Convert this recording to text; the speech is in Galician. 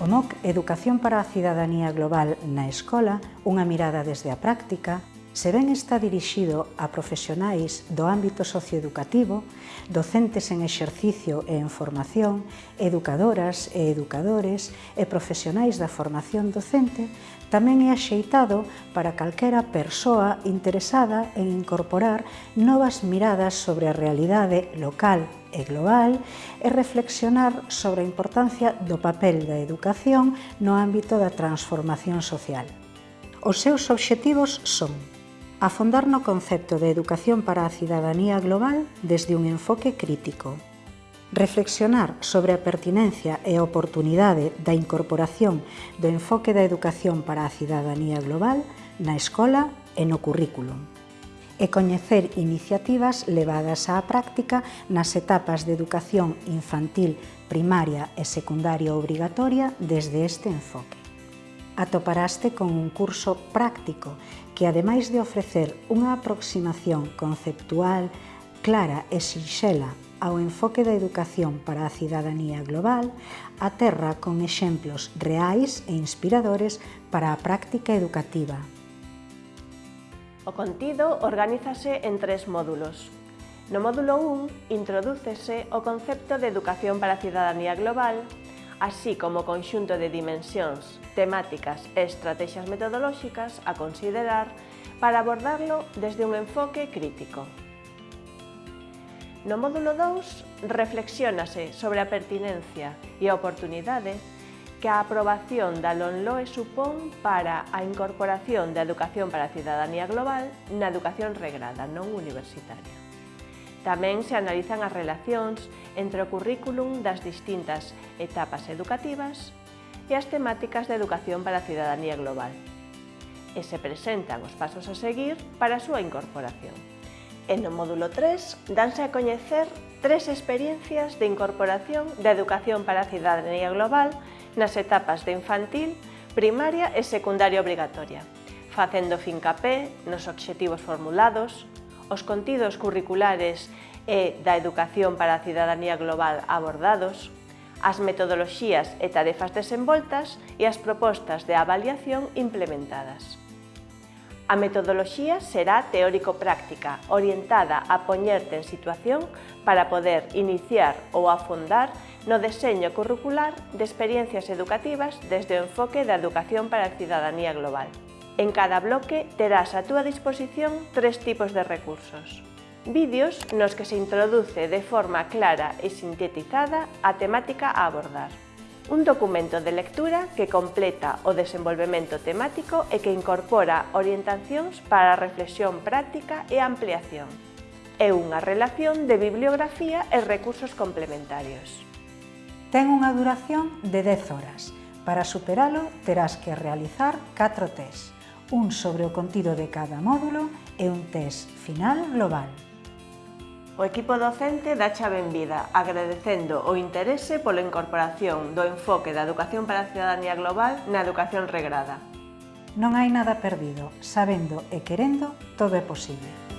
O MOC Educación para a Cidadanía Global na Escola, unha mirada desde a práctica, se ben está dirixido a profesionais do ámbito socioeducativo, docentes en exercicio e en formación, educadoras e educadores e profesionais da formación docente, tamén é axeitado para calquera persoa interesada en incorporar novas miradas sobre a realidade local e global e reflexionar sobre a importancia do papel da educación no ámbito da transformación social. Os seus obxectivos son afondar no concepto de educación para a cidadanía global desde un enfoque crítico. Reflexionar sobre a pertinencia e oportunidade da incorporación do enfoque da educación para a cidadanía global na escola e no currículum e coñecer iniciativas levadas á práctica nas etapas de educación infantil, primaria e secundaria obrigatoria desde este enfoque atoparaste con un curso práctico que, ademais de ofrecer unha aproximación conceptual clara e sinxela ao enfoque da educación para a cidadanía global, aterra con exemplos reais e inspiradores para a práctica educativa. O contido organízase en tres módulos. No módulo 1 introdúcese o concepto de educación para a cidadanía global así como conxunto de dimensións, temáticas e estrategias metodolóxicas a considerar para abordarlo desde un enfoque crítico. No módulo 2 reflexiónase sobre a pertinencia e a oportunidade que a aprobación da LONLOE supón para a incorporación da educación para a cidadanía global na educación regrada non universitaria. Tamén se analizan as relacións entre o currículum das distintas etapas educativas e as temáticas de educación para a cidadanía global. E se presentan os pasos a seguir para a súa incorporación. E no módulo 3 danse a coñecer tres experiencias de incorporación da educación para a cidadanía global nas etapas de infantil, primaria e secundaria obrigatoria, facendo fincapé nos obxectivos formulados, os contidos curriculares e da educación para a cidadanía global abordados, as metodoloxías e tarefas desenvoltas e as propostas de avaliación implementadas. A metodoloxía será teórico-práctica, orientada a poñerte en situación para poder iniciar ou afondar no deseño curricular de experiencias educativas desde o enfoque da educación para a cidadanía global. En cada bloque terás a túa disposición tres tipos de recursos. Vídeos nos que se introduce de forma clara e sintetizada a temática a abordar. Un documento de lectura que completa o desenvolvemento temático e que incorpora orientacións para a reflexión práctica e ampliación. E unha relación de bibliografía e recursos complementarios. Ten unha duración de 10 horas. Para superalo terás que realizar 4 tests un sobre o contido de cada módulo e un test final global. O equipo docente dacha benvida, agradecendo o interese pola incorporación do enfoque da Educación para a Ciudadanía Global na educación regrada. Non hai nada perdido, sabendo e querendo todo é posible.